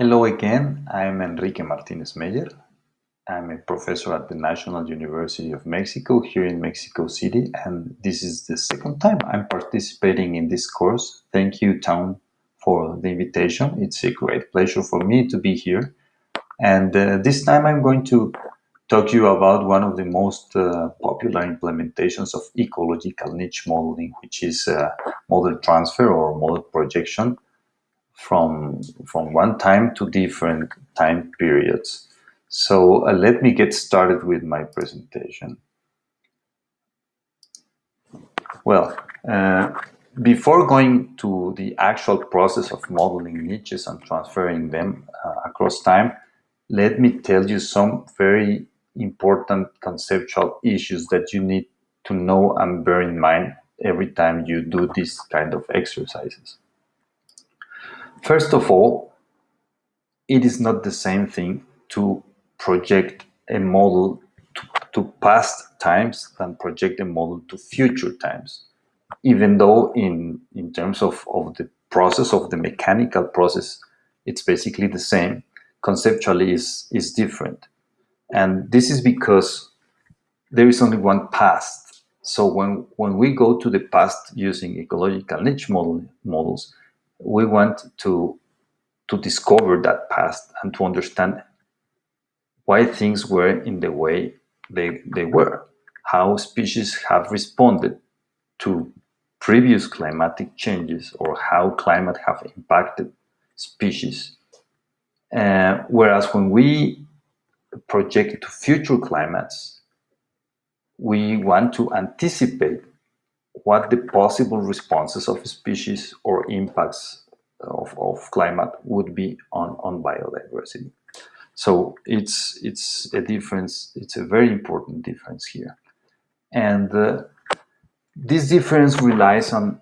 Hello again, I'm Enrique Martinez Meyer. I'm a professor at the National University of Mexico here in Mexico City, and this is the second time I'm participating in this course. Thank you, Town, for the invitation. It's a great pleasure for me to be here. And uh, this time I'm going to talk to you about one of the most uh, popular implementations of ecological niche modeling, which is uh, model transfer or model projection from, from one time to different time periods. So uh, let me get started with my presentation. Well, uh, before going to the actual process of modeling niches and transferring them uh, across time, let me tell you some very important conceptual issues that you need to know and bear in mind every time you do this kind of exercises. First of all, it is not the same thing to project a model to, to past times than project a model to future times. Even though in, in terms of, of the process of the mechanical process, it's basically the same, conceptually is, is different. And this is because there is only one past. So when, when we go to the past using ecological niche model, models, we want to, to discover that past and to understand why things were in the way they, they were, how species have responded to previous climatic changes or how climate have impacted species. Uh, whereas when we project to future climates, we want to anticipate what the possible responses of species or impacts of, of climate would be on, on biodiversity. So it's, it's a difference, it's a very important difference here. And uh, this difference relies on,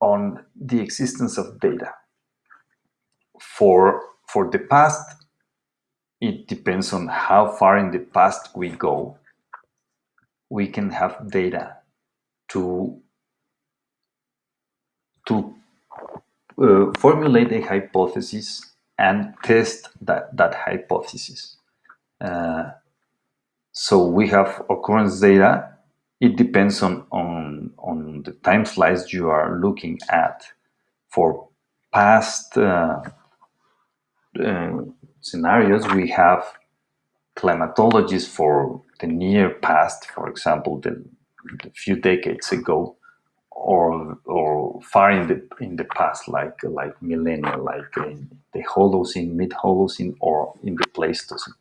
on the existence of data. For, for the past, it depends on how far in the past we go. We can have data to to uh, formulate a hypothesis and test that, that hypothesis. Uh, so we have occurrence data. It depends on, on, on the time slice you are looking at. For past uh, uh scenarios, we have climatologies for the near past, for example, the, the few decades ago, or or far in the in the past, like like millennia, like in the Holocene, mid Holocene, or in the Pleistocene.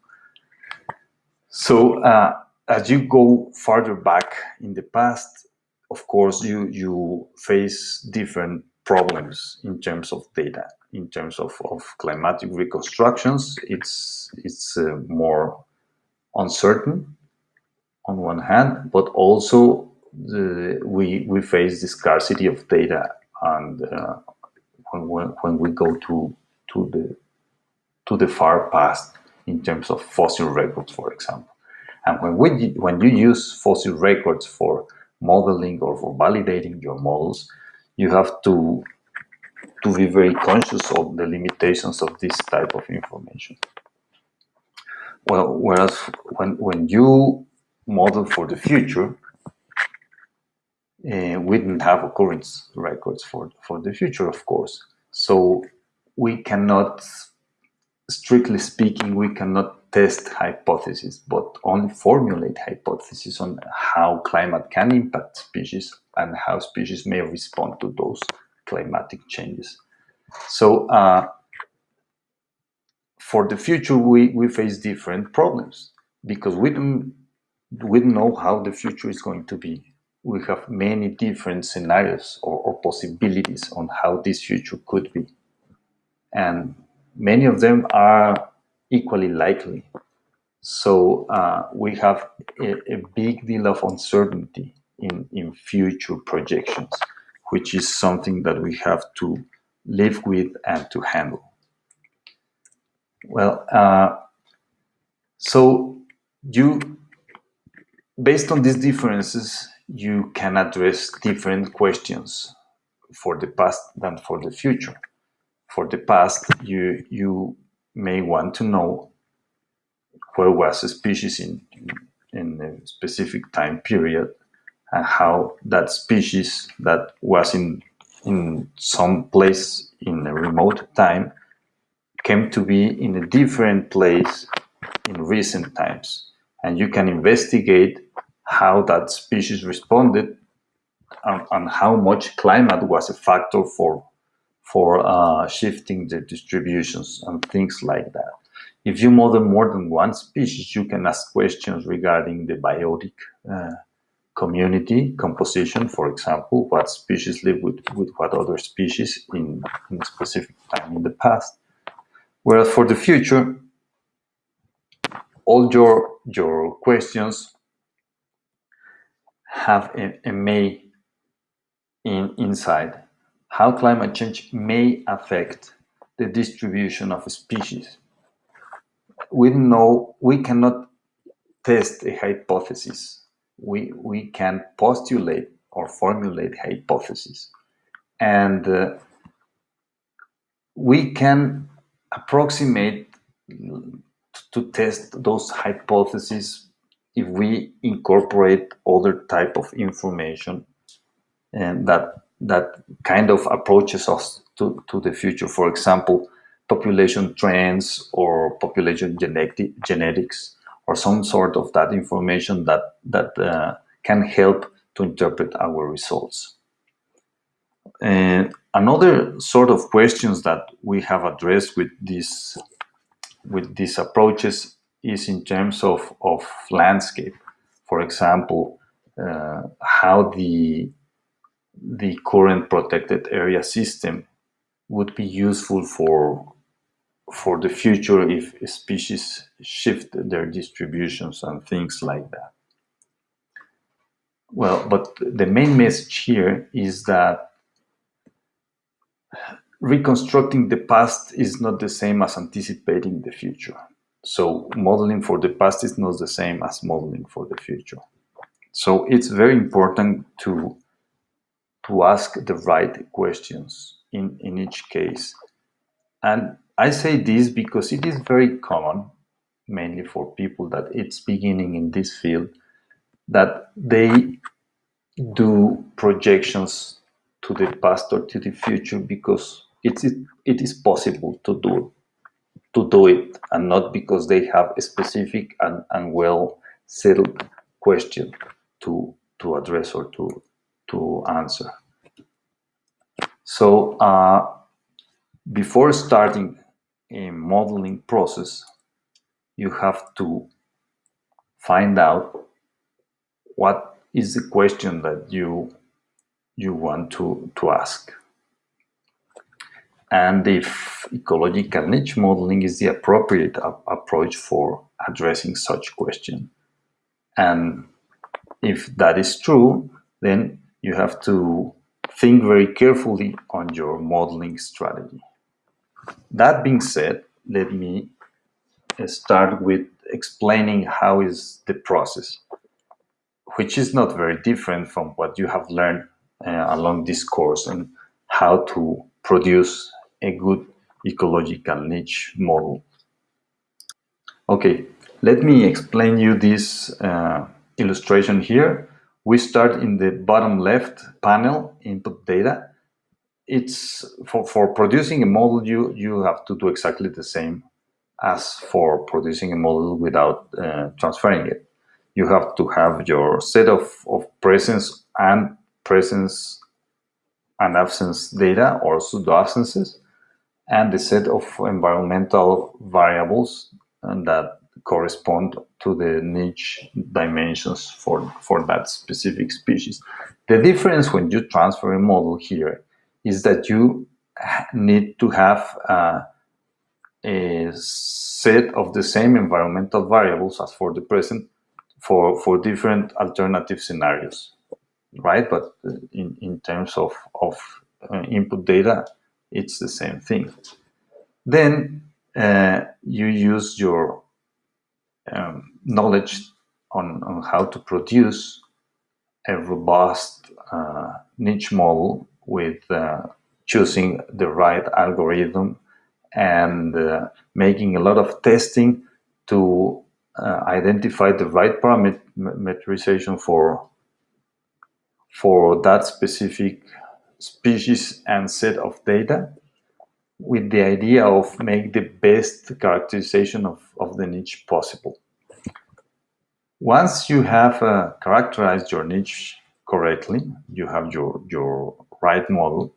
So uh, as you go farther back in the past, of course, you you face different problems in terms of data in terms of, of climatic reconstructions, it's, it's uh, more uncertain on one hand, but also the, we, we face the scarcity of data and uh, when, when we go to, to, the, to the far past in terms of fossil records, for example. And when, we, when you use fossil records for modeling or for validating your models, you have to to be very conscious of the limitations of this type of information. Well, whereas when, when you model for the future, uh, we didn't have occurrence records for, for the future, of course. So we cannot, strictly speaking, we cannot test hypotheses, but only formulate hypotheses on how climate can impact species and how species may respond to those climatic changes. So uh, for the future, we, we face different problems because we don't, we don't know how the future is going to be. We have many different scenarios or, or possibilities on how this future could be. And many of them are equally likely. So uh, we have a, a, big deal of uncertainty in, in future projections which is something that we have to live with and to handle. Well, uh, so you, based on these differences, you can address different questions for the past than for the future. for the past, you you may want to know where was a species in, in a specific time period and how that species that was in in some place in a remote time came to be in a different place in recent times. And you can investigate how that species responded and, and how much climate was a factor for, for uh, shifting the distributions and things like that. If you model more than one species, you can ask questions regarding the biotic uh, community composition, for example, what species live with, with what other species in, in a specific time in the past. Whereas for the future, all your, your questions have a, a may in, inside. How climate change may affect the distribution of species. We know we cannot test a hypothesis. We, we can postulate or formulate hypotheses. And uh, we can approximate to test those hypotheses if we incorporate other type of information and that that kind of approaches us to, to the future. For example, population trends or population genetic, genetics or some sort of that information that, that uh, can help to interpret our results. And another sort of questions that we have addressed with this with these approaches is in terms of, of landscape. For example, uh, how the the current protected area system would be useful for for the future if species shift their distributions and things like that. Well, but the main message here is that reconstructing the past is not the same as anticipating the future. So modeling for the past is not the same as modeling for the future. So it's very important to to ask the right questions in, in each case. And I say this because it is very common, mainly for people that it's beginning in this field, that they do projections to the past or to the future because it's, it is possible to do to do it and not because they have a specific and, and well settled question to to address or to to answer. So uh, before starting a modeling process, you have to find out what is the question that you you want to, to ask. And if ecological niche modeling is the appropriate approach for addressing such question. And if that is true, then you have to think very carefully on your modeling strategy. That being said, let me start with explaining how is the process, which is not very different from what you have learned uh, along this course and how to produce a good ecological niche model. Okay, let me explain you this uh, illustration here. We start in the bottom left panel, input data. It's for, for producing a model, you, you have to do exactly the same as for producing a model without uh, transferring it. You have to have your set of, of presence and presence and absence data or pseudo absences and the set of environmental variables that correspond to the niche dimensions for, for that specific species. The difference when you transfer a model here is that you need to have uh, a set of the same environmental variables as for the present for, for different alternative scenarios, right? But in, in terms of, of uh, input data, it's the same thing. Then uh, you use your um, knowledge on, on how to produce a robust uh, niche model with uh, choosing the right algorithm and uh, making a lot of testing to uh, identify the right parameterization for for that specific species and set of data with the idea of make the best characterization of, of the niche possible. Once you have uh, characterized your niche correctly, you have your, your right model,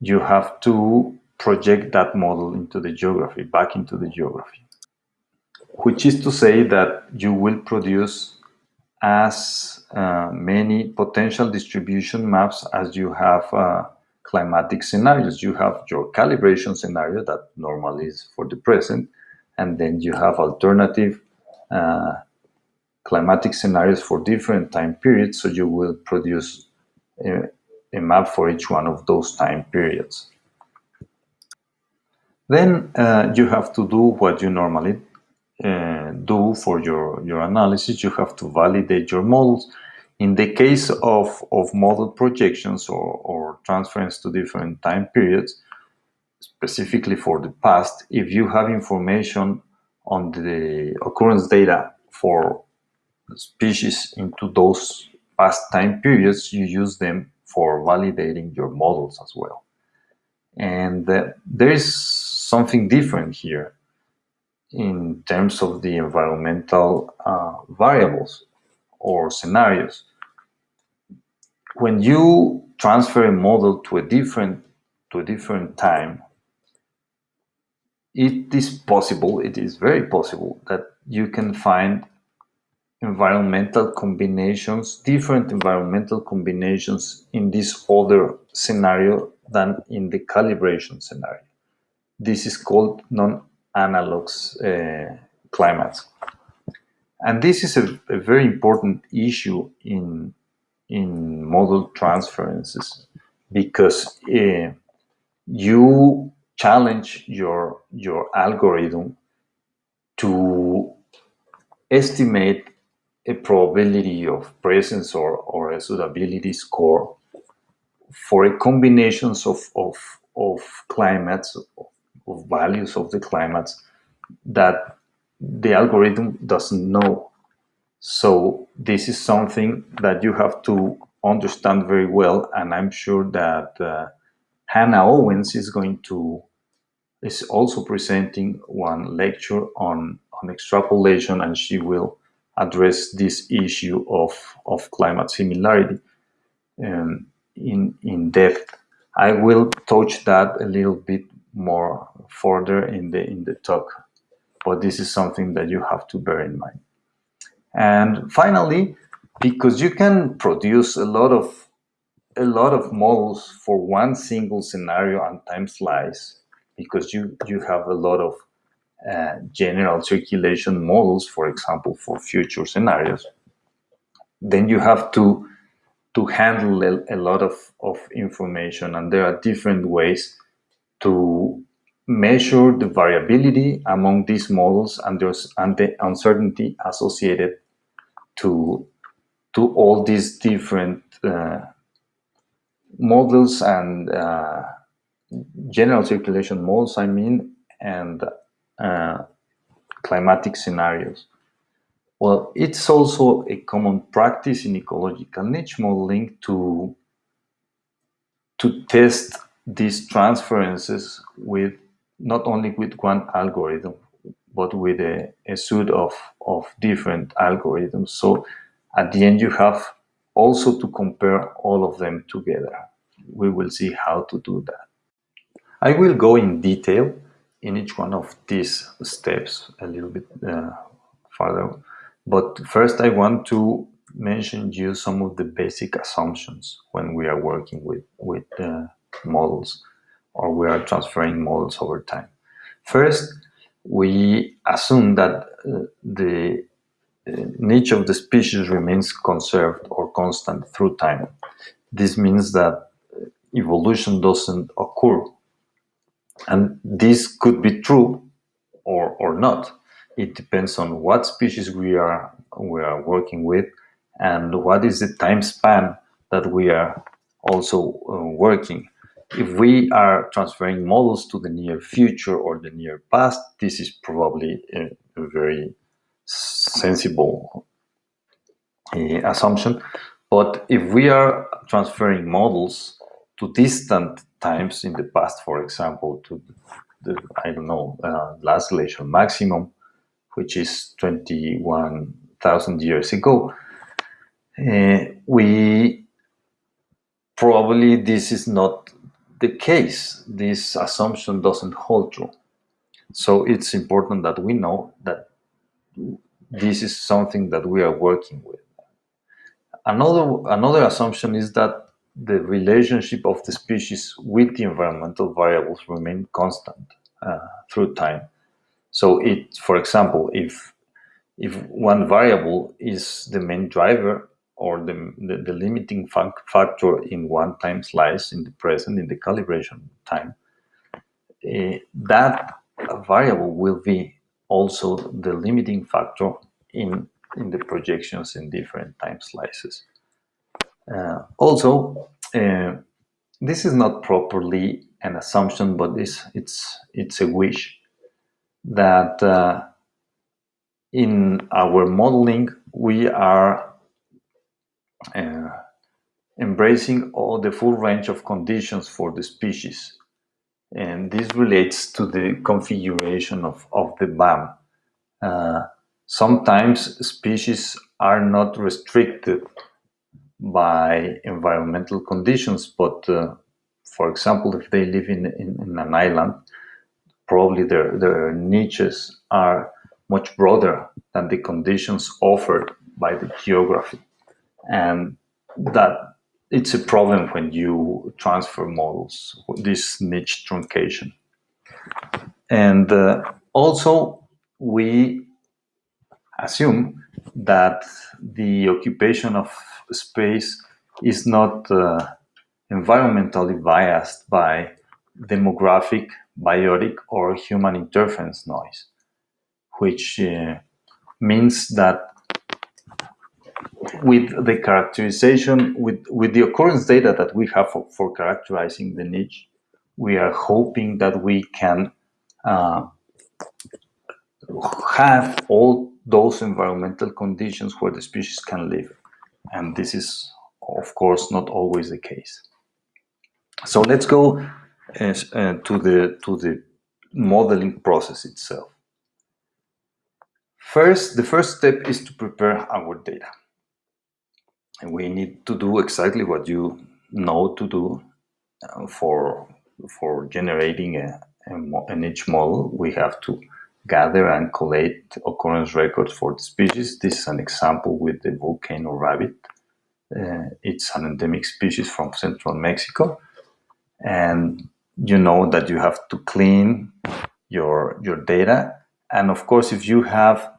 you have to project that model into the geography, back into the geography. Which is to say that you will produce as uh, many potential distribution maps as you have uh, climatic scenarios. You have your calibration scenario that normally is for the present, and then you have alternative uh, climatic scenarios for different time periods. So you will produce a, a map for each one of those time periods. Then uh, you have to do what you normally uh, do for your, your analysis. You have to validate your models. In the case of, of model projections or, or transference to different time periods, specifically for the past, if you have information on the occurrence data for species into those past time periods, you use them for validating your models as well. And uh, there is something different here in terms of the environmental uh, variables or scenarios. When you transfer a model to a different to a different time, it is possible, it is very possible that you can find environmental combinations, different environmental combinations in this other scenario than in the calibration scenario. This is called non-analogs uh, climates. And this is a, a, very important issue in, in model transferences because uh, you challenge your, your algorithm to estimate a probability of presence or, or a suitability score for a combinations of, of, of climates, of, of values of the climates that the algorithm doesn't know. So this is something that you have to understand very well, and I'm sure that uh, Hannah Owens is going to is also presenting one lecture on on extrapolation, and she will address this issue of, of climate similarity um, in, in depth. I will touch that a little bit more further in the, in the talk, but this is something that you have to bear in mind. And finally, because you can produce a lot of a lot of models for one single scenario and time slice because you you have a lot of uh, general circulation models, for example, for future scenarios, then you have to to handle a, a lot of, of information and there are different ways to measure the variability among these models and, and the uncertainty associated to, to all these different uh, models and uh, general circulation models, I mean, and uh, climatic scenarios. Well, it's also a common practice in ecological niche modeling to, to test these transferences with not only with one algorithm, but with a, a suite of, of different algorithms. So at the end, you have also to compare all of them together. We will see how to do that. I will go in detail in each one of these steps a little bit uh, further. But first I want to mention you some of the basic assumptions when we are working with, with uh, models or we are transferring models over time. First, we assume that uh, the uh, niche of the species remains conserved or constant through time. This means that evolution doesn't occur and this could be true or, or not. It depends on what species we are, we are working with and what is the time span that we are also uh, working. If we are transferring models to the near future or the near past, this is probably a, a very sensible uh, assumption. But if we are transferring models to distant times in the past, for example, to the, I don't know, uh, last glacial maximum, which is 21,000 years ago, uh, we probably this is not the case. This assumption doesn't hold true. So it's important that we know that this is something that we are working with. Another, another assumption is that the relationship of the species with the environmental variables remain constant uh, through time. So it, for example, if if one variable is the main driver or the, the, the limiting factor in one time slice in the present, in the calibration time, uh, that variable will be also the limiting factor in, in the projections in different time slices. Uh, also, uh, this is not properly an assumption, but it's, it's, it's a wish that uh, in our modeling, we are embracing all the full range of conditions for the species. And this relates to the configuration of, of the BAM. Uh, sometimes species are not restricted by environmental conditions, but uh, for example, if they live in, in, in, an island, probably their, their niches are much broader than the conditions offered by the geography. And that it's a problem when you transfer models, this niche truncation. And uh, also, we assume that the occupation of space is not uh, environmentally biased by demographic, biotic, or human interference noise, which uh, means that with the characterization, with, with the occurrence data that we have for, for characterizing the niche, we are hoping that we can uh, have all those environmental conditions where the species can live. And this is, of course, not always the case. So let's go uh, to, the, to the modeling process itself. First, the first step is to prepare our data. We need to do exactly what you know to do uh, for, for generating a, a, an niche model. We have to gather and collate occurrence records for the species. This is an example with the volcano rabbit. Uh, it's an endemic species from central Mexico. And you know that you have to clean your, your data. And of course, if you have,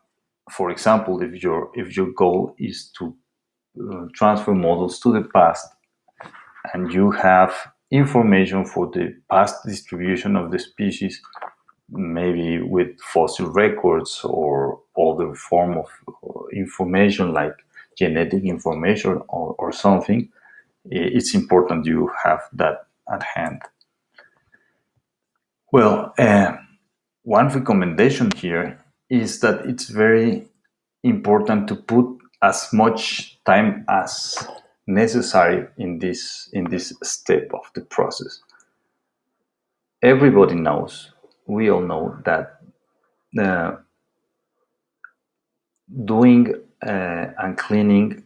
for example, if your, if your goal is to transfer models to the past and you have information for the past distribution of the species maybe with fossil records or other form of information like genetic information or, or something, it's important you have that at hand. Well, uh, one recommendation here is that it's very important to put as much time as necessary in this in this step of the process. Everybody knows we all know that uh, doing uh, and cleaning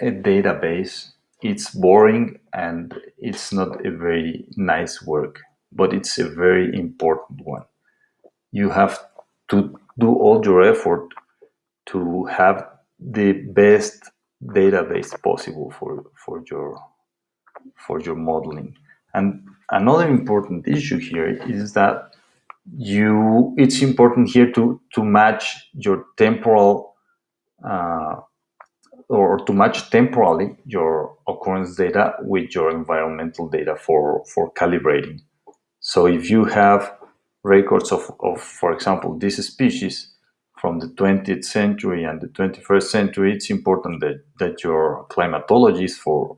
a database it's boring and it's not a very nice work but it's a very important one you have to do all your effort to have the best database possible for for your for your modeling. And another important issue here is that you it's important here to to match your temporal uh, or to match temporally your occurrence data with your environmental data for for calibrating. So if you have records of, of for example this species from the 20th century and the 21st century it's important that that your climatologists for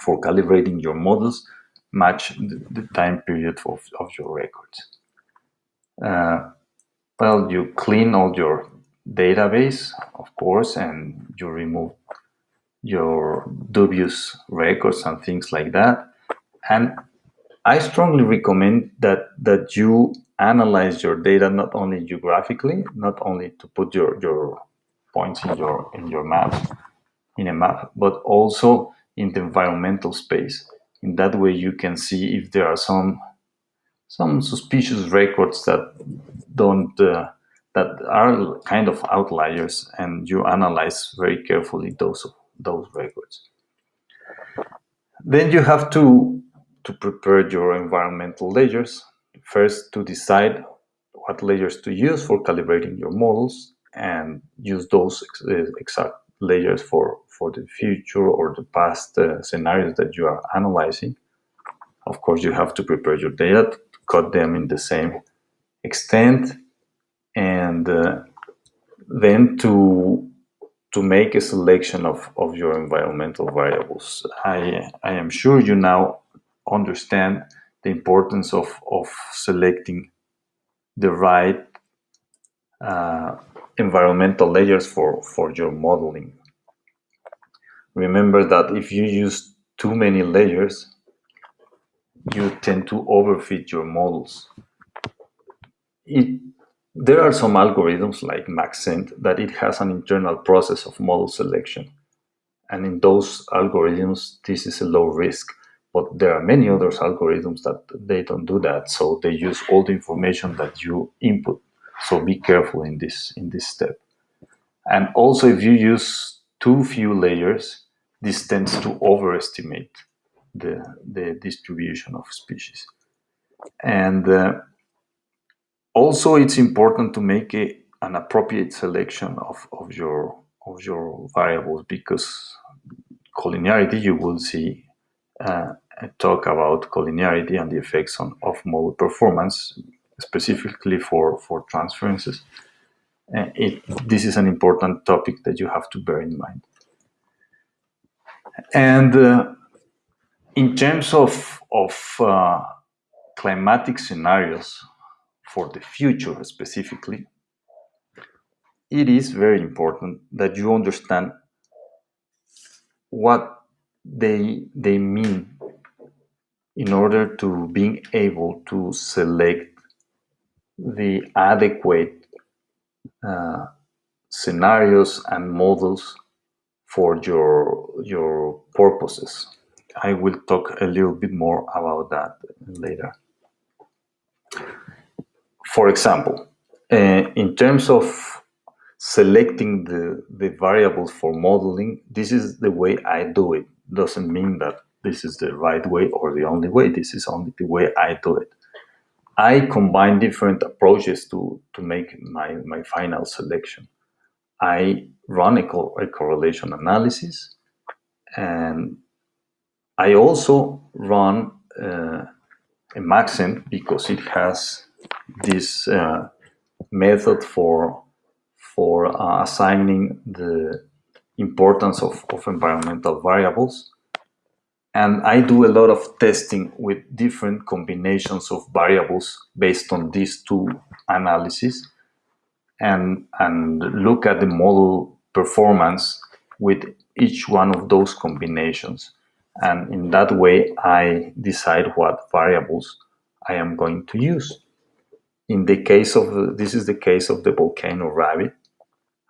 for calibrating your models match the, the time period of, of your records. Uh, well, you clean all your database, of course, and you remove your dubious records and things like that. And I strongly recommend that that you analyze your data not only geographically, not only to put your, your points in your in your map, in a map, but also in the environmental space. In that way, you can see if there are some some suspicious records that don't uh, that are kind of outliers, and you analyze very carefully those those records. Then you have to to prepare your environmental layers. First, to decide what layers to use for calibrating your models, and use those uh, exact layers for for the future or the past uh, scenarios that you are analyzing. Of course, you have to prepare your data, to cut them in the same extent, and uh, then to to make a selection of, of your environmental variables. I, I am sure you now understand the importance of, of selecting the right uh, environmental layers for, for your modeling. Remember that if you use too many layers, you tend to overfit your models. It, there are some algorithms like Maxent that it has an internal process of model selection. And in those algorithms, this is a low risk. But there are many other algorithms that they don't do that. So they use all the information that you input. So be careful in this, in this step. And also if you use too few layers, this tends to overestimate the, the distribution of species. And uh, also it's important to make a, an appropriate selection of, of, your, of your variables because collinearity, you will see uh, talk about collinearity and the effects on, of model performance, specifically for, for transferences. Uh, it, this is an important topic that you have to bear in mind. And uh, in terms of, of uh, climatic scenarios for the future specifically, it is very important that you understand what they, they mean in order to being able to select the adequate uh, scenarios and models for your your purposes. I will talk a little bit more about that later. For example, uh, in terms of selecting the, the variables for modeling, this is the way I do it. Doesn't mean that this is the right way or the only way. This is only the way I do it. I combine different approaches to, to make my, my final selection. I run a, a correlation analysis and I also run uh, a Maxent because it has this uh, method for for uh, assigning the importance of, of environmental variables. And I do a lot of testing with different combinations of variables based on these two analyses and, and look at the model performance with each one of those combinations. And in that way, I decide what variables I am going to use. In the case of, this is the case of the volcano rabbit.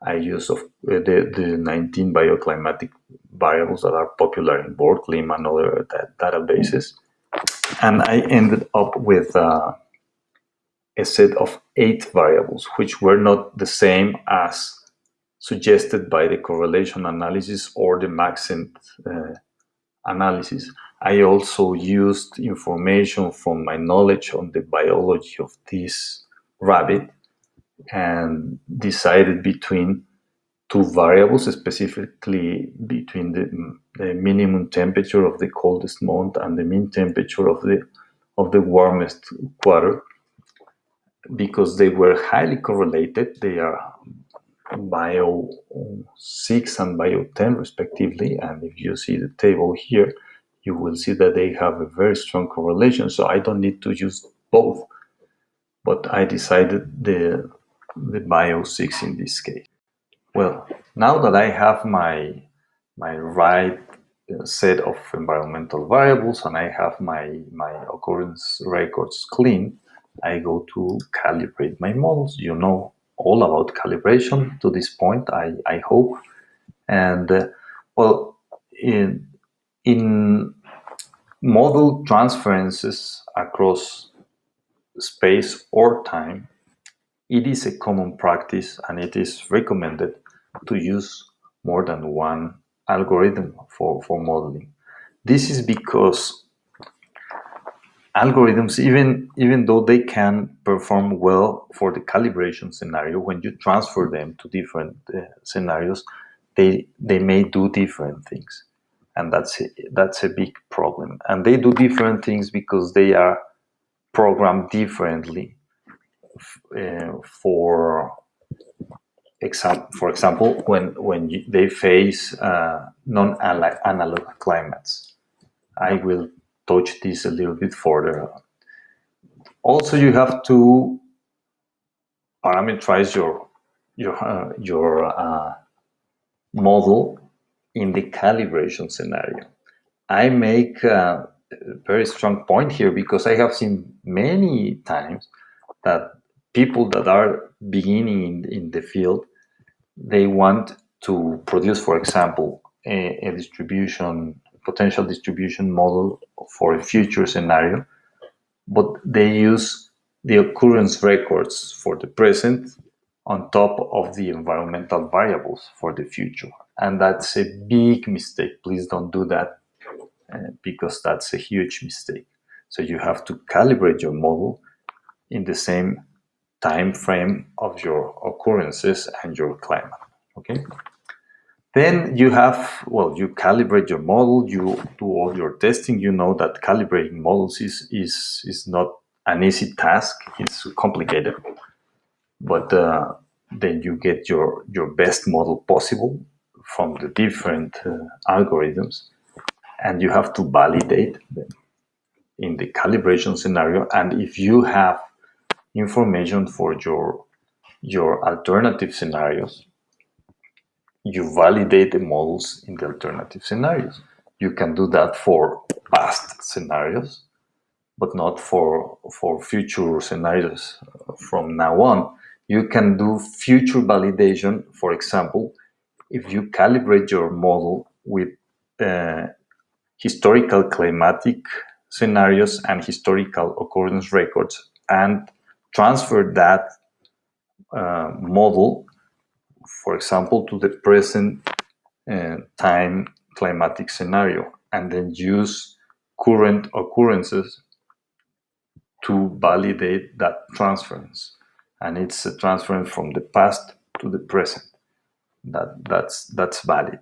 I use of uh, the, the 19 bioclimatic variables that are popular in WorldClim and other databases. And I ended up with uh, a set of eight variables, which were not the same as suggested by the correlation analysis or the Maxent uh, analysis. I also used information from my knowledge on the biology of this rabbit and decided between two variables, specifically between the, mm, the, minimum temperature of the coldest month and the mean temperature of the of the warmest quarter, because they were highly correlated. They are bio 6 and bio 10 respectively, and if you see the table here, you will see that they have a very strong correlation. So I don't need to use both, but I decided the, the Bio6 in this case. Well, now that I have my, my right uh, set of environmental variables and I have my, my occurrence records clean, I go to calibrate my models. You know all about calibration to this point, I, I hope. And uh, well, in, in model transferences across space or time, it is a common practice and it is recommended to use more than one algorithm for, for modeling. This is because algorithms, even, even though they can perform well for the calibration scenario, when you transfer them to different uh, scenarios, they, they may do different things. And that's a, that's a big problem. And they do different things because they are programmed differently uh, for for example, when when you, they face uh, non-analog climates. I will touch this a little bit further. Also, you have to parameterize your your uh, your uh, model in the calibration scenario. I make a very strong point here because I have seen many times that people that are beginning in, in the field, they want to produce, for example, a, a distribution, potential distribution model for a future scenario, but they use the occurrence records for the present on top of the environmental variables for the future. And that's a big mistake. Please don't do that uh, because that's a huge mistake. So you have to calibrate your model in the same time frame of your occurrences and your climate. Okay. Then you have, well, you calibrate your model, you do all your testing. You know that calibrating models is, is, is not an easy task. It's complicated. But uh, then you get your, your best model possible from the different uh, algorithms. And you have to validate them in the calibration scenario. And if you have information for your your alternative scenarios. You validate the models in the alternative scenarios. You can do that for past scenarios but not for for future scenarios from now on. You can do future validation. For example if you calibrate your model with uh, historical climatic scenarios and historical occurrence records and transfer that uh, model, for example, to the present uh, time climatic scenario, and then use current occurrences to validate that transference. And it's a transference from the past to the present. That, that's, that's valid.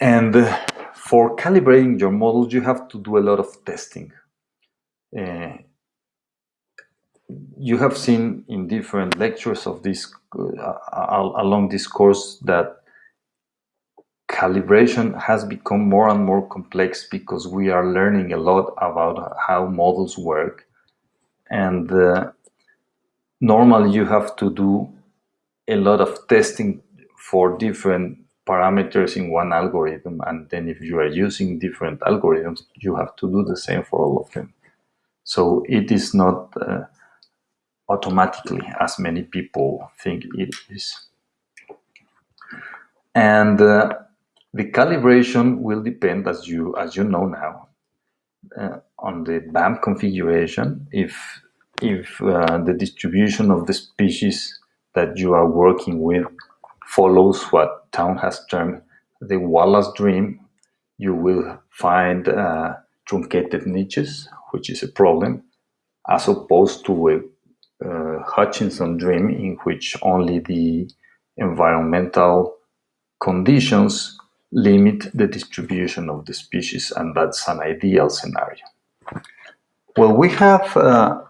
And for calibrating your models, you have to do a lot of testing. Uh, you have seen in different lectures of this uh, along this course that calibration has become more and more complex because we are learning a lot about how models work. And uh, normally you have to do a lot of testing for different parameters in one algorithm. And then if you are using different algorithms you have to do the same for all of them. So it is not uh, automatically as many people think it is. And uh, the calibration will depend, as you as you know now, uh, on the BAM configuration. If if uh, the distribution of the species that you are working with follows what Town has termed the Wallace dream, you will find uh, truncated niches, which is a problem, as opposed to a Hutchinson dream in which only the environmental conditions limit the distribution of the species and that's an ideal scenario. Well, we have uh,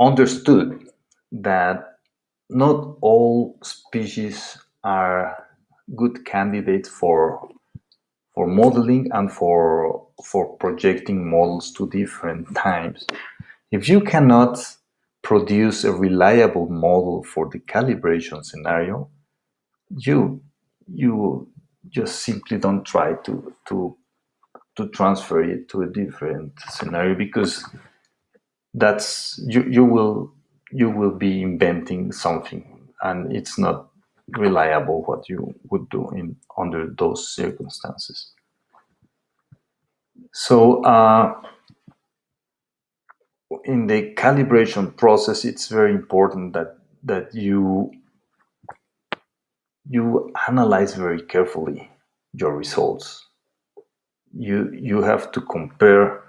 understood that not all species are good candidates for for modeling and for for projecting models to different times. If you cannot produce a reliable model for the calibration scenario, you you just simply don't try to to to transfer it to a different scenario because that's you you will you will be inventing something and it's not reliable what you would do in under those circumstances. So uh, in the calibration process it's very important that that you you analyze very carefully your results you you have to compare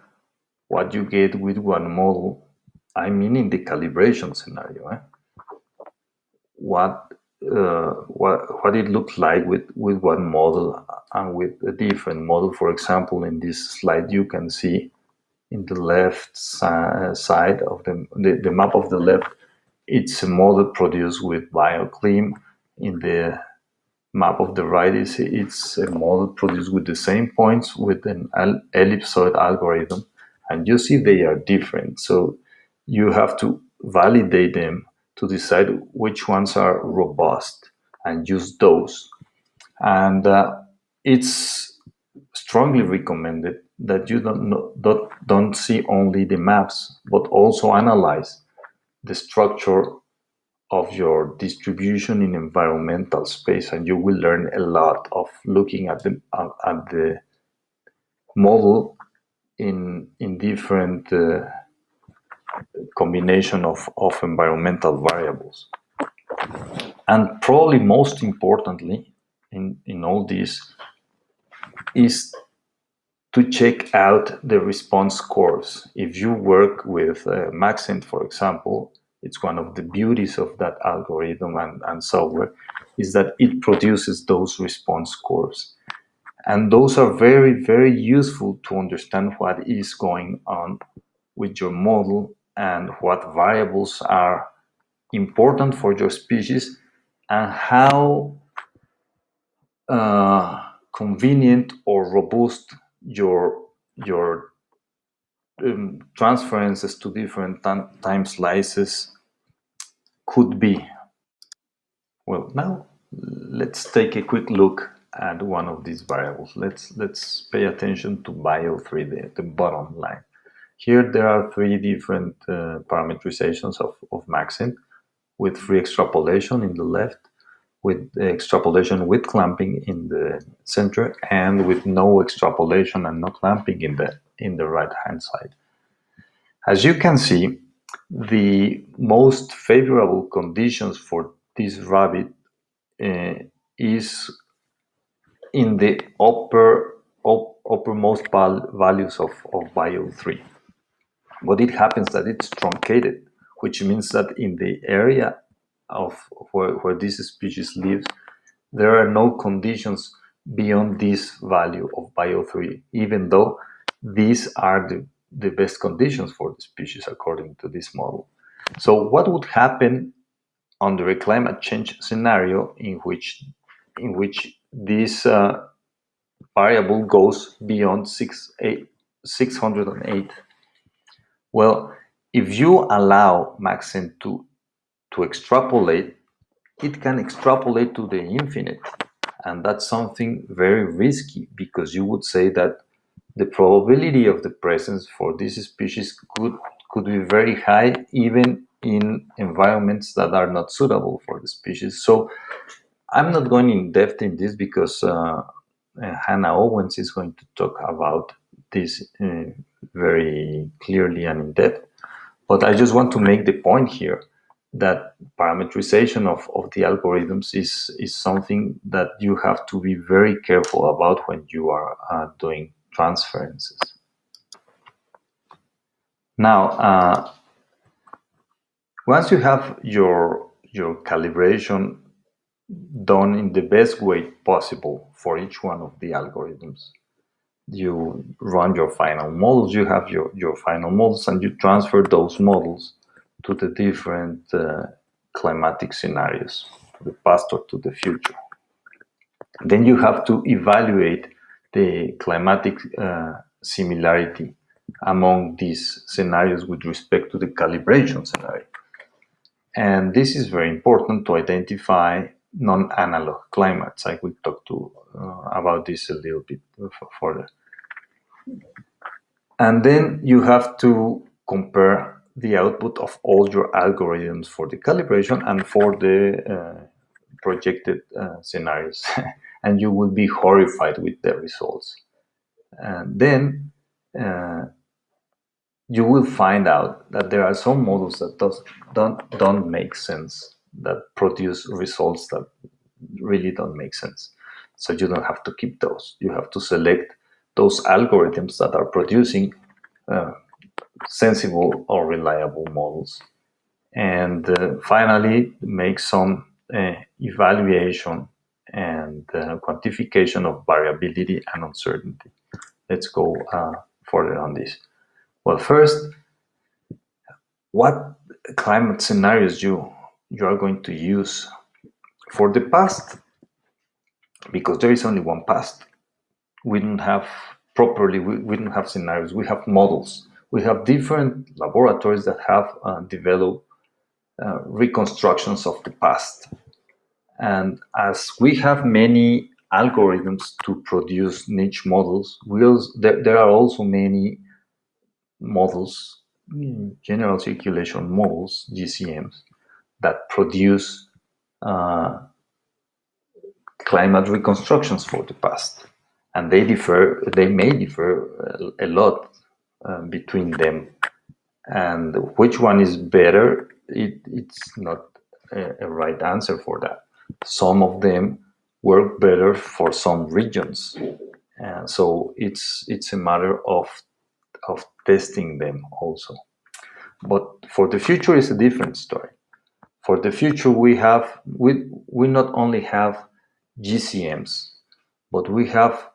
what you get with one model I mean in the calibration scenario eh? what uh, what what it looks like with with one model and with a different model for example in this slide you can see in the left si side of the, the, the map of the left it's a model produced with BioClim in the map of the right is it's a model produced with the same points with an ellipsoid algorithm. And you see they are different. So you have to validate them to decide which ones are robust and use those. And uh, it's strongly recommended that you don't, don't, don't see only the maps but also analyze the structure of your distribution in environmental space and you will learn a lot of looking at the at the model in in different uh, combination of, of environmental variables. And probably most importantly in in all this is to check out the response curves if you work with uh, Maxent for example it's one of the beauties of that algorithm and, and software is that it produces those response curves. And those are very, very useful to understand what is going on with your model and what variables are important for your species and how uh, convenient or robust your your um, transferences to different time slices could be. Well, now let's take a quick look at one of these variables. Let's let's pay attention to bio3, the, the bottom line. Here there are three different uh, parameterizations of, of Maxent with free extrapolation in the left, with extrapolation with clamping in the center, and with no extrapolation and no clamping in the in the right hand side. As you can see, the most favorable conditions for this rabbit uh, is in the upper up, uppermost val values of, of bio3. But it happens that it's truncated, which means that in the area of where, where this species lives, there are no conditions beyond this value of bio3, even though these are the, the best conditions for the species according to this model. So what would happen under a climate change scenario in which in which this uh, variable goes beyond six, eight, 608? Well, if you allow Maxent to, to extrapolate, it can extrapolate to the infinite. And that's something very risky because you would say that the probability of the presence for this species could could be very high even in environments that are not suitable for the species. So I'm not going in depth in this because uh, Hannah Owens is going to talk about this uh, very clearly and in depth. But I just want to make the point here that parameterization of, of the algorithms is, is something that you have to be very careful about when you are uh, doing transferences. Now, uh, once you have your, your calibration done in the best way possible for each one of the algorithms, you run your final models, you have your, your final models, and you transfer those models to the different uh, climatic scenarios, to the past or to the future. Then you have to evaluate the climatic uh, similarity among these scenarios with respect to the calibration scenario. And this is very important to identify non-analog climates. I will talk to uh, about this a little bit further. And then you have to compare the output of all your algorithms for the calibration and for the uh, projected uh, scenarios. and you will be horrified with the results. And then uh, you will find out that there are some models that does, don't, don't make sense, that produce results that really don't make sense. So you don't have to keep those. You have to select those algorithms that are producing uh, sensible or reliable models. And uh, finally, make some uh, evaluation and uh, quantification of variability and uncertainty. Let's go further on this. Well, first, what climate scenarios you you are going to use for the past? Because there is only one past. We don't have properly. We, we don't have scenarios. We have models. We have different laboratories that have uh, developed uh, reconstructions of the past. And as we have many algorithms to produce niche models, there, there are also many models, general circulation models, GCMs, that produce uh, climate reconstructions for the past. And they differ, they may differ a, a lot uh, between them. And which one is better, it, it's not a, a right answer for that. Some of them work better for some regions. And so it's it's a matter of of testing them also. But for the future is a different story. For the future we have we we not only have GCMs, but we have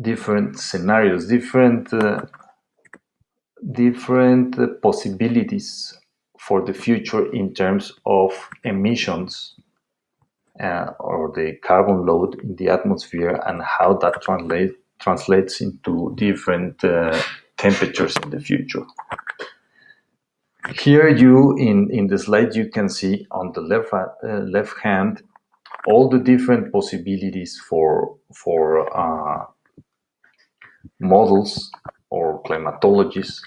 different scenarios, different uh, different uh, possibilities for the future in terms of emissions uh, or the carbon load in the atmosphere and how that translate, translates into different uh, temperatures in the future. Here you, in, in the slide, you can see on the left, uh, left hand all the different possibilities for, for uh, models or climatologies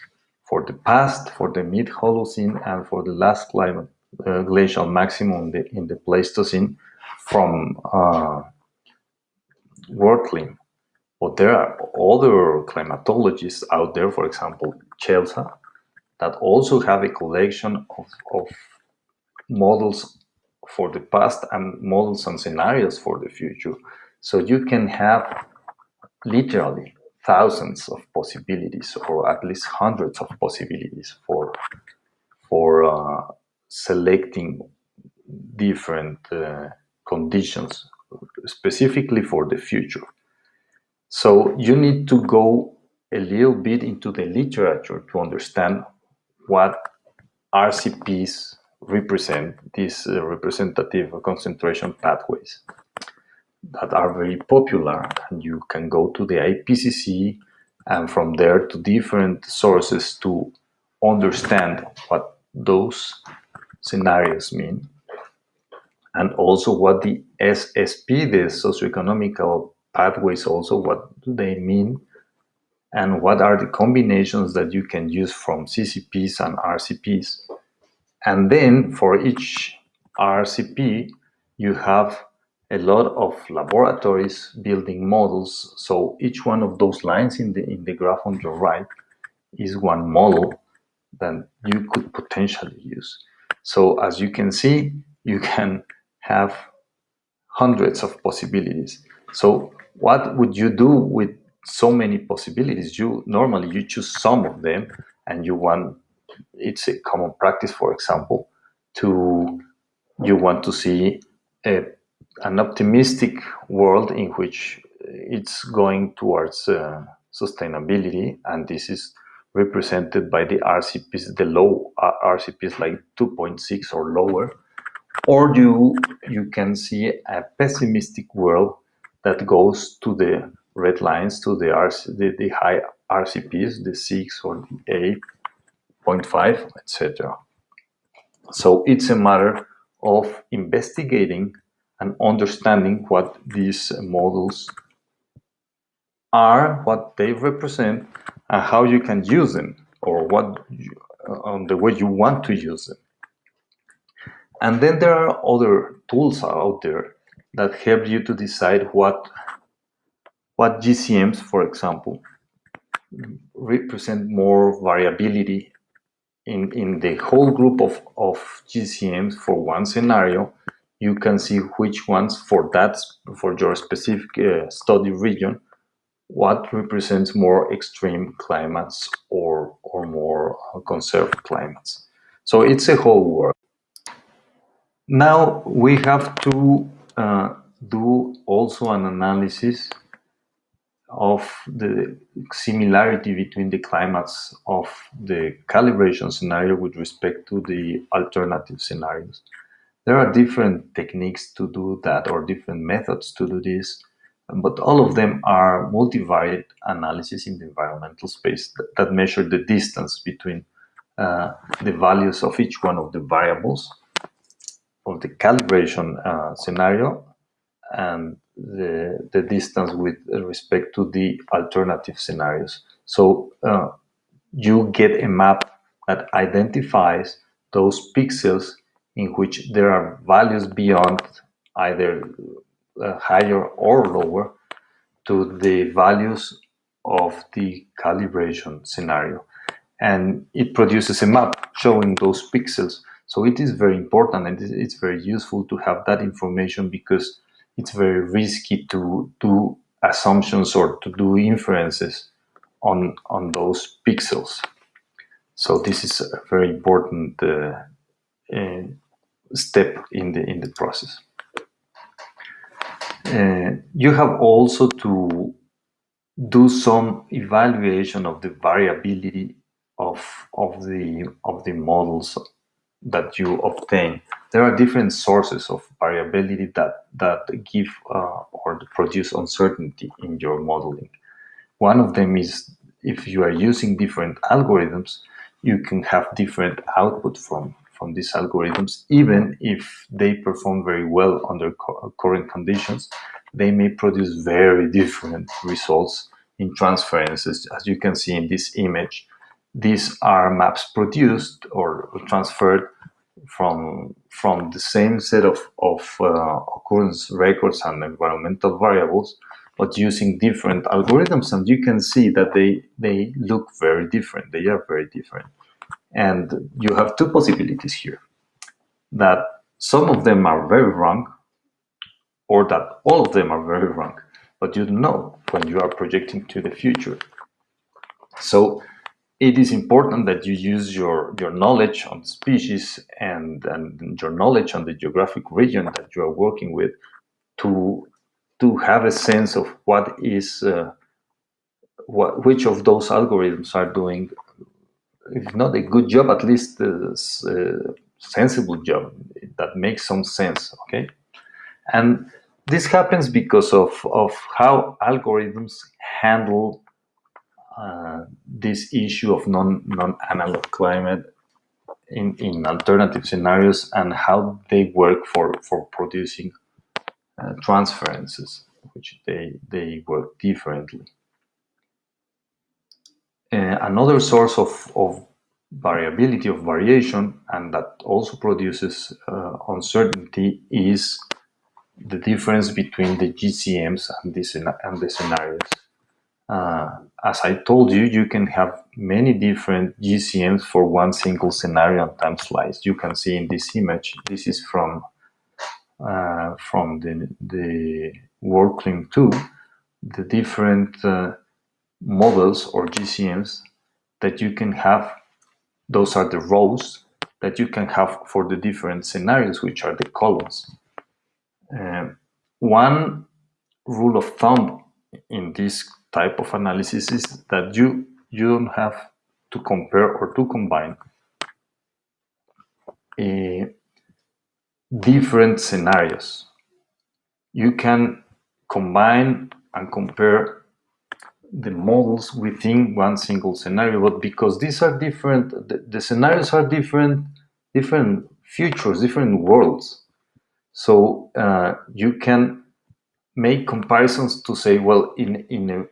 for the past, for the mid-Holocene, and for the last climate uh, glacial maximum in the, in the Pleistocene from uh. But there are other climatologists out there, for example, CHELSA, that also have a collection of, of models for the past and models and scenarios for the future. So you can have literally thousands of possibilities or at least hundreds of possibilities for for uh, selecting different uh, conditions specifically for the future. So you need to go a little bit into the literature to understand what RCPs represent, these uh, representative concentration pathways that are very popular and you can go to the IPCC and from there to different sources to understand what those scenarios mean and also what the SSP, the socioeconomical pathways also, what do they mean and what are the combinations that you can use from SSPs and RCPs. And then for each RCP, you have a lot of laboratories building models. So each one of those lines in the, in the graph on your right is one model that you could potentially use. So as you can see, you can have hundreds of possibilities. So what would you do with so many possibilities? You normally you choose some of them and you want, it's a common practice, for example, to, you want to see a an optimistic world in which it's going towards uh, sustainability, and this is represented by the RCPs, the low uh, RCPs like 2.6 or lower, or you you can see a pessimistic world that goes to the red lines to the, RC, the, the high RCPs, the 6 or the 8.5, etc. So it's a matter of investigating and understanding what these models are, what they represent, and how you can use them, or what you, on the way you want to use them. And then there are other tools out there that help you to decide what what GCMs, for example, represent more variability in, in the whole group of, of GCMs for one scenario, you can see which ones for that, for your specific uh, study region, what represents more extreme climates or, or more conserved climates. So it's a whole world. Now we have to uh, do also an analysis of the similarity between the climates of the calibration scenario with respect to the alternative scenarios. There are different techniques to do that or different methods to do this, but all of them are multivariate analysis in the environmental space that, that measure the distance between uh, the values of each one of the variables of the calibration uh, scenario and the, the distance with respect to the alternative scenarios. So uh, you get a map that identifies those pixels in which there are values beyond either uh, higher or lower to the values of the calibration scenario. And it produces a map showing those pixels. So it is very important and it's very useful to have that information because it's very risky to do assumptions or to do inferences on on those pixels. So this is a very important uh, step in the in the process. Uh, you have also to do some evaluation of the variability of of the of the models that you obtain there are different sources of variability that, that give uh, or produce uncertainty in your modeling. One of them is if you are using different algorithms, you can have different output from, from these algorithms, even if they perform very well under current conditions, they may produce very different results in transferences. As you can see in this image, these are maps produced or transferred from from the same set of, of uh, occurrence records and environmental variables, but using different algorithms. And you can see that they, they look very different. They are very different. And you have two possibilities here, that some of them are very wrong, or that all of them are very wrong, but you know when you are projecting to the future. So it is important that you use your, your knowledge on species and, and your knowledge on the geographic region that you are working with to, to have a sense of what is, uh, what, which of those algorithms are doing, if not a good job, at least a, a sensible job that makes some sense, okay? And this happens because of, of how algorithms handle uh, this issue of non non analog climate in, in alternative scenarios and how they work for for producing uh, transferences, which they they work differently. Uh, another source of, of variability of variation and that also produces uh, uncertainty is the difference between the GCMs and the, and the scenarios. Uh, as I told you, you can have many different GCMs for one single scenario on time slice. You can see in this image, this is from uh, from the, the WorldClim 2, the different uh, models or GCMs that you can have. Those are the rows that you can have for the different scenarios, which are the columns. Uh, one rule of thumb in this type of analysis is that you you don't have to compare or to combine uh, different scenarios. You can combine and compare the models within one single scenario, but because these are different, the, the scenarios are different, different futures, different worlds. So uh, you can make comparisons to say, well, in in a,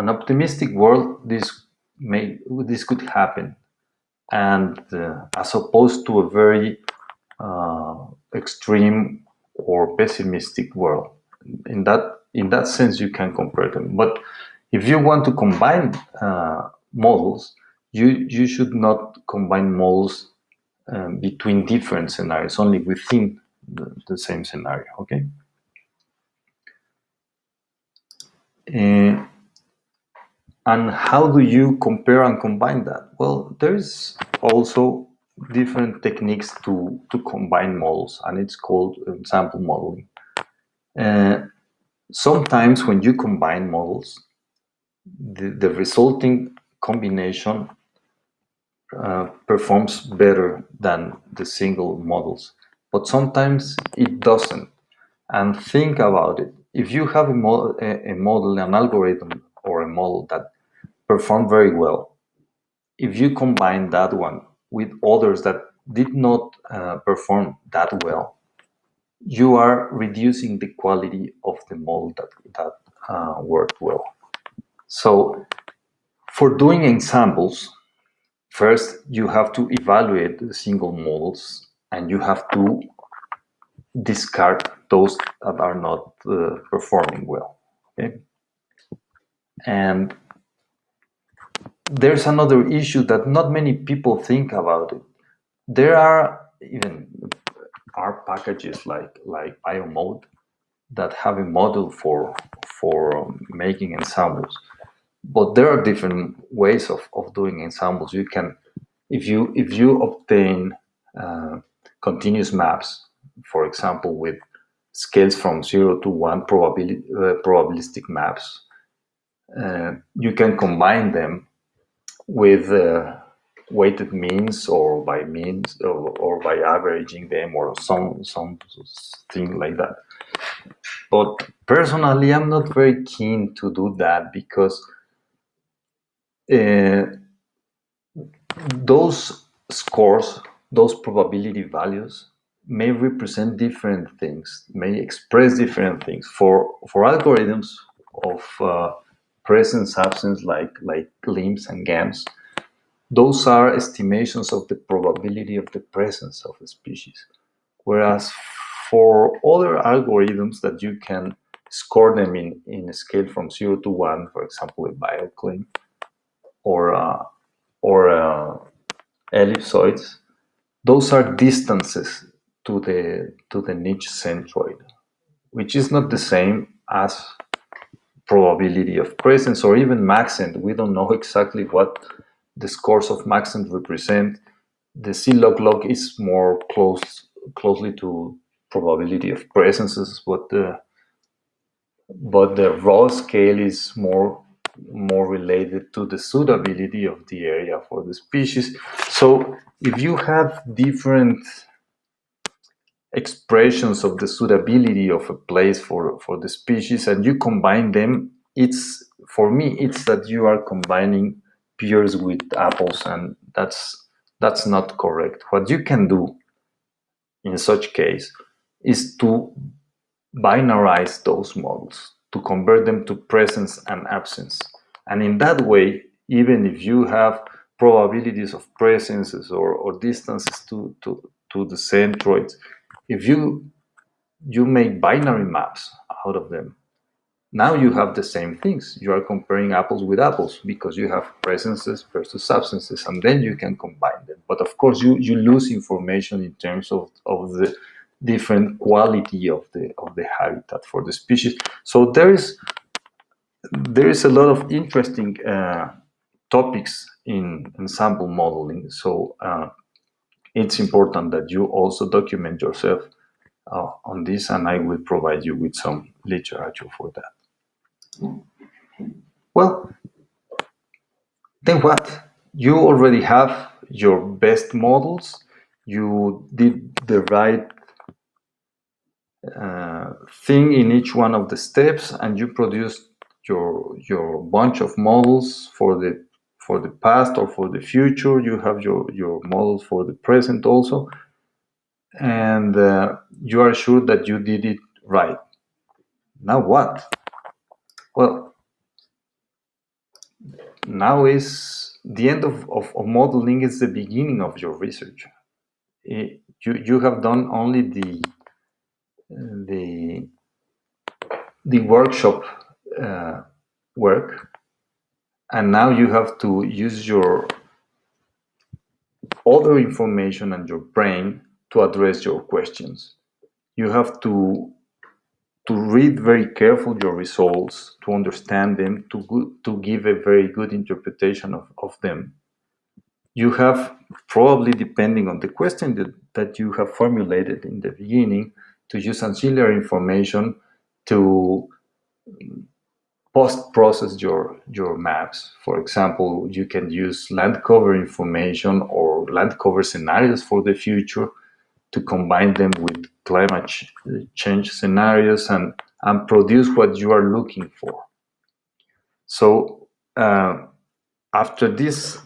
an optimistic world, this may this could happen, and uh, as opposed to a very uh, extreme or pessimistic world. In that in that sense, you can compare them. But if you want to combine uh, models, you you should not combine models um, between different scenarios, only within the, the same scenario. Okay. Uh, and how do you compare and combine that? Well, there's also different techniques to, to combine models, and it's called ensemble modeling. Uh, sometimes when you combine models, the, the resulting combination uh, performs better than the single models. But sometimes it doesn't. And think about it. If you have a, model, a, a model, an algorithm, or a model that performed very well, if you combine that one with others that did not uh, perform that well, you are reducing the quality of the model that, that uh, worked well. So for doing ensembles, first you have to evaluate the single models and you have to discard those that are not uh, performing well. Okay? And there's another issue that not many people think about it. There are even R packages like like biomod that have a model for for um, making ensembles but there are different ways of, of doing ensembles. You can if you if you obtain uh, continuous maps for example with scales from 0 to 1 probability uh, probabilistic maps uh, you can combine them with uh, weighted means or by means or, or by averaging them or some some thing like that. But personally i'm not very keen to do that because those scores those probability values may represent different things may express different things for for algorithms of uh, presence absence like like GLMs and GAMS those are estimations of the probability of the presence of a species. Whereas for other algorithms that you can score them in, in a scale from 0 to 1, for example, a BioClim, or, uh, or uh, ellipsoids, those are distances to the, to the niche centroid, which is not the same as probability of presence or even maxent. We don't know exactly what the scores of maxent represent. The C-log log is more close closely to probability of presences, but the but the raw scale is more more related to the suitability of the area for the species. So if you have different expressions of the suitability of a place for, for the species and you combine them, it's for me, it's that you are combining pears with apples and that's that's not correct what you can do in such case is to binarize those models to convert them to presence and absence and in that way even if you have probabilities of presences or, or distances to, to, to the centroids if you you make binary maps out of them now you have the same things. You are comparing apples with apples because you have presences versus substances, and then you can combine them. But of course, you, you lose information in terms of, of the different quality of the of the habitat for the species. So there is there is a lot of interesting uh, topics in ensemble modeling. So uh, it's important that you also document yourself uh, on this, and I will provide you with some literature for that. Well, then what? You already have your best models. You did the right uh, thing in each one of the steps and you produce your your bunch of models for the for the past or for the future. You have your your models for the present also, and uh, you are sure that you did it right. Now what? Well, now is the end of, of, of modeling is the beginning of your research. It, you, you have done only the the the workshop uh, work. And now you have to use your other information and your brain to address your questions. You have to to read very carefully your results to understand them to to give a very good interpretation of, of them. You have probably depending on the question that, that you have formulated in the beginning to use ancillary information to post-process your, your maps. For example, you can use land cover information or land cover scenarios for the future to combine them with climate change scenarios and, and produce what you are looking for. So uh, after this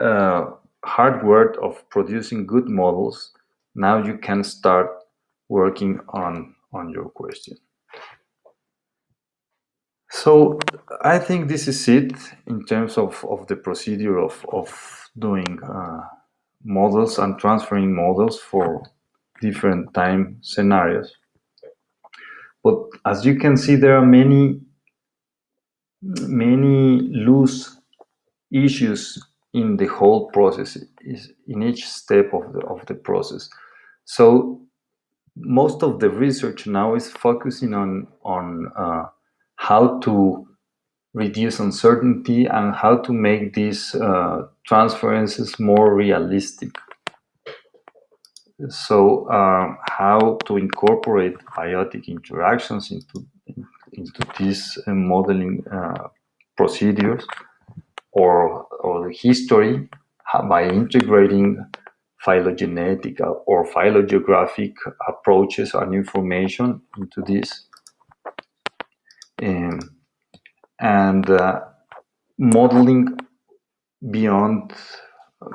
uh, hard work of producing good models, now you can start working on, on your question. So I think this is it in terms of, of the procedure of, of doing uh, models and transferring models for different time scenarios. But as you can see, there are many, many loose issues in the whole process, in each step of the, of the process. So most of the research now is focusing on, on uh, how to reduce uncertainty and how to make these uh, transferences more realistic. So uh, how to incorporate biotic interactions into, into these uh, modeling uh, procedures or, or the history by integrating phylogenetic or phylogeographic approaches and information into this. Um, and uh, modeling beyond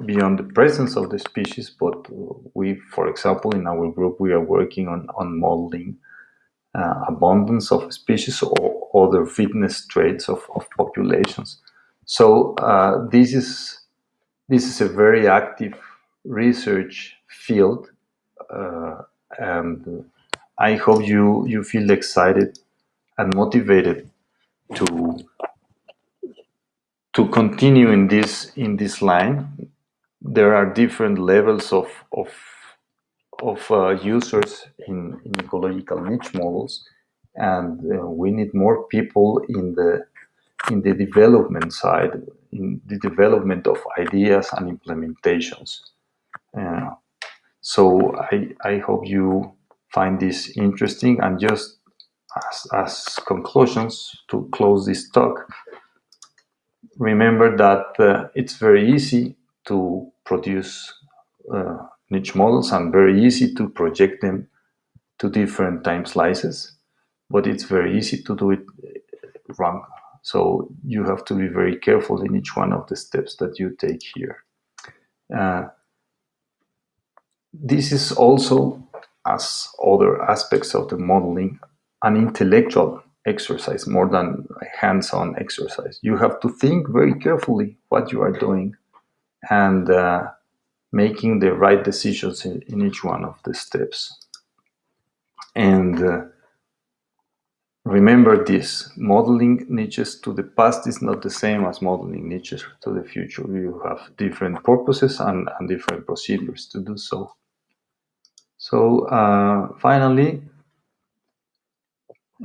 beyond the presence of the species but we for example in our group we are working on on modeling uh, abundance of species or other fitness traits of, of populations. So uh, this is this is a very active research field uh, and I hope you you feel excited and motivated to to continue in this in this line. There are different levels of of of uh, users in, in, ecological niche models and uh, we need more people in the in the development side in the development of ideas and implementations so I, I hope you find this interesting and just as, as conclusions to close this talk, remember that uh, it's very easy to produce uh, niche models and very easy to project them to different time slices, but it's very easy to do it uh, wrong. So you have to be very careful in each one of the steps that you take here. Uh, this is also, as other aspects of the modeling, an intellectual exercise more than a hands-on exercise. You have to think very carefully what you are doing and uh, making the right decisions in, in, each one of the steps. And uh, remember this, modeling niches to the past is not the same as modeling niches to the future. You have different purposes and, and different procedures to do so. So uh, finally,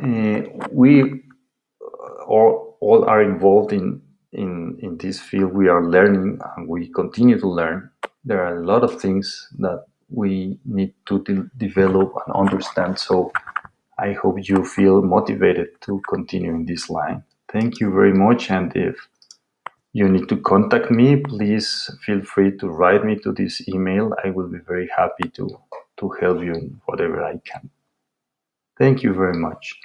uh, we all, all are involved in, in, in this field. We are learning and we continue to learn. There are a lot of things that we need to de develop and understand. So I hope you feel motivated to continue in this line. Thank you very much. And if you need to contact me, please feel free to write me to this email. I will be very happy to, to help you in whatever I can. Thank you very much.